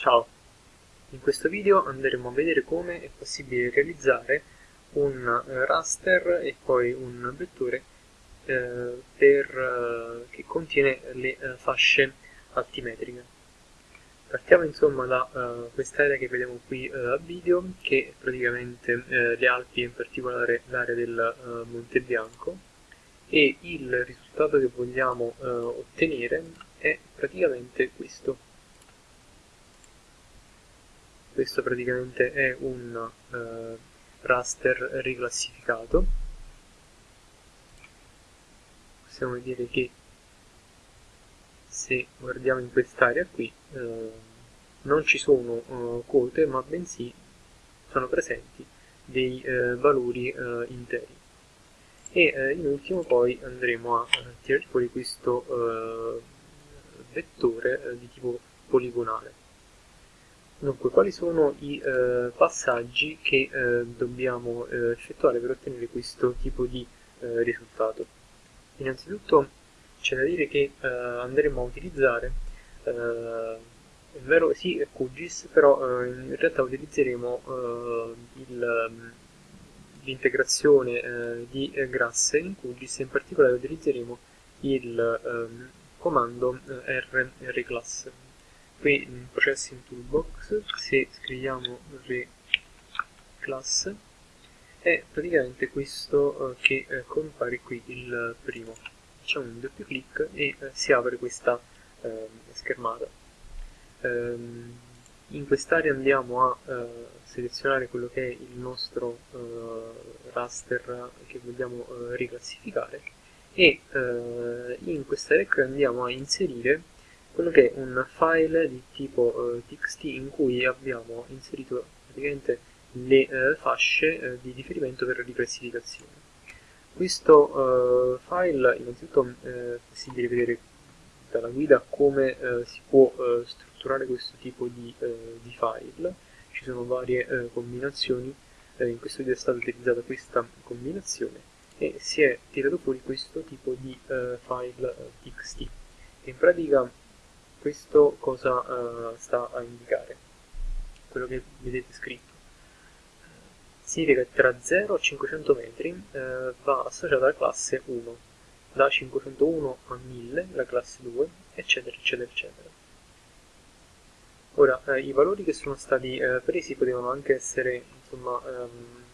Ciao! In questo video andremo a vedere come è possibile realizzare un eh, raster e poi un vettore eh, per, eh, che contiene le eh, fasce altimetriche. Partiamo insomma da uh, quest'area che vediamo qui uh, a video, che è praticamente le Alpi, in particolare l'area del Monte Bianco, e il risultato che vogliamo ottenere è praticamente questo. Questo praticamente è un raster riclassificato. Possiamo vedere che se guardiamo in quest'area qui eh, non ci sono eh, quote ma bensì sono presenti dei eh, valori eh, interi e eh, in ultimo poi andremo a tirare fuori questo eh, vettore di tipo poligonale dunque quali sono i passaggi che dobbiamo effettuare per ottenere questo tipo di risultato? Innanzitutto c'è da dire che uh, andremo a utilizzare uh, è vero sì QGIS però in realtà utilizzeremo l'integrazione di grasse in QGIS e in particolare utilizzeremo il um, comando Qui in Processing Toolbox se scriviamo reclass è praticamente questo che compare qui il primo facciamo un doppio clic e eh, si apre questa eh, schermata. Ehm, in quest'area andiamo a eh, selezionare quello che è il nostro eh, raster che vogliamo eh, riclassificare e eh, in quest'area qui andiamo a inserire quello che è un file di tipo txt in cui abbiamo inserito praticamente le fasce di riferimento per la riclassificazione. Questo uh, file innanzitutto eh, è possibile vedere dalla guida come eh, si può eh, strutturare questo tipo di, eh, di, file, ci sono varie eh, combinazioni, in questo video è stata utilizzata questa combinazione e si è tirato fuori questo tipo di file txt. In pratica questo cosa sta a indicare? Quello che vedete scritto significa che tra 0 e 500 metri eh, va associata la classe 1, da 501 a 1000 la classe 2, eccetera, eccetera, eccetera. Ora, eh, i valori che sono stati eh, presi potevano anche essere insomma, ehm,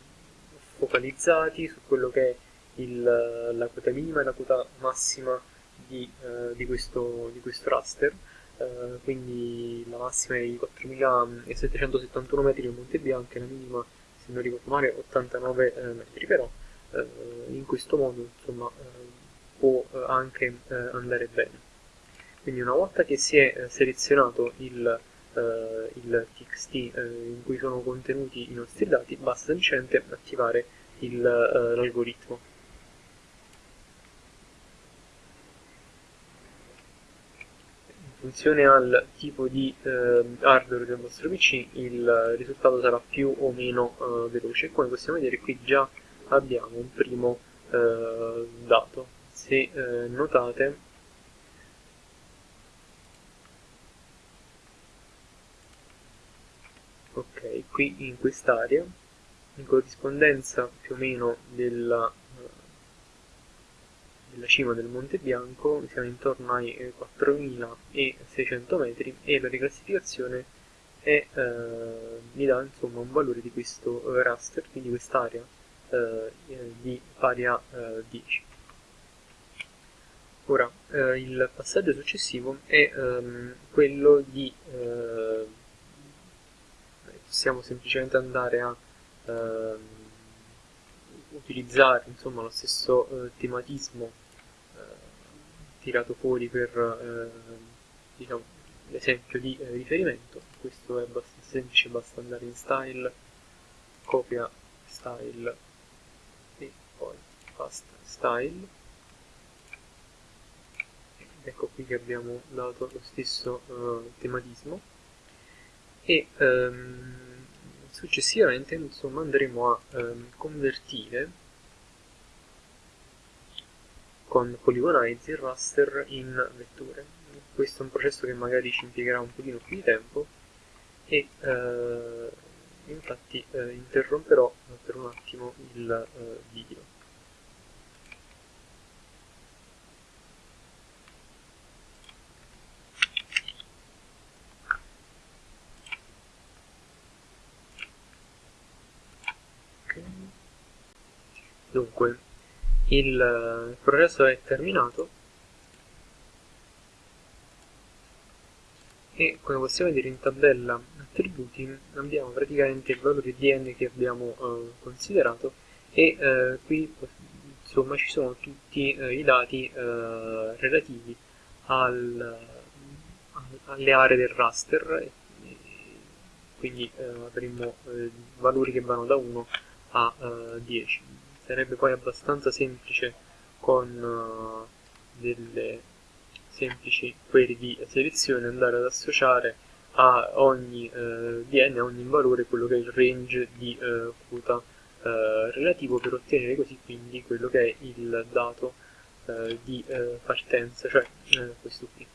focalizzati su quello che è il, la quota minima e la quota massima di, eh, di, questo, di questo raster, Uh, quindi la massima è i 4771 metri del Monte Bianco e la minima se non ricordo male 89 eh, metri. Però eh, in questo modo insomma eh, può anche andare bene. Quindi una volta che si è selezionato il, il txt in cui sono contenuti i nostri dati basta semplicemente attivare l'algoritmo funzione al tipo di eh, hardware del vostro PC il risultato sarà più o meno eh, veloce. Come possiamo vedere qui già abbiamo un primo eh, dato. Se eh, notate ok qui in quest'area in corrispondenza più o meno della della cima del Monte Bianco, siamo intorno ai 4600 eh, metri e la riclassificazione è, eh, mi dà insomma un valore di questo eh, raster, quindi quest'area eh, di pari a 10. Ora, il passaggio successivo è ehm, quello di possiamo semplicemente andare a ehm, utilizzare insomma, lo stesso eh, tematismo tirato fuori per eh, diciamo, l'esempio di eh, riferimento. Questo è abbastanza semplice basta andare in style copia style e poi fast style. Ecco qui che abbiamo dato lo stesso uh, tematismo. E um, successivamente insomma andremo a um, convertire con Polygonize il raster in vetture. Questo è un processo che magari ci impiegherà un pochino più di tempo e eh, infatti eh, interromperò per un attimo il eh, video. Dunque, il progresso è terminato. E come possiamo vedere in tabella attributi abbiamo praticamente il valore di n che abbiamo eh, considerato e eh, qui insomma ci sono tutti eh, i dati eh, relativi al, alle aree del raster quindi eh, avremo eh, valori che vanno da 1 a 10 sarebbe poi abbastanza semplice con delle semplici query di selezione andare ad associare a ogni eh, dn, a ogni valore, quello che è il range di eh, quota eh, relativo per ottenere così quindi quello che è il dato eh, di eh, partenza, cioè eh, questo qui.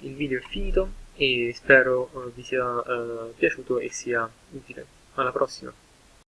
Il video è finito e spero vi sia piaciuto e sia utile. Alla prossima!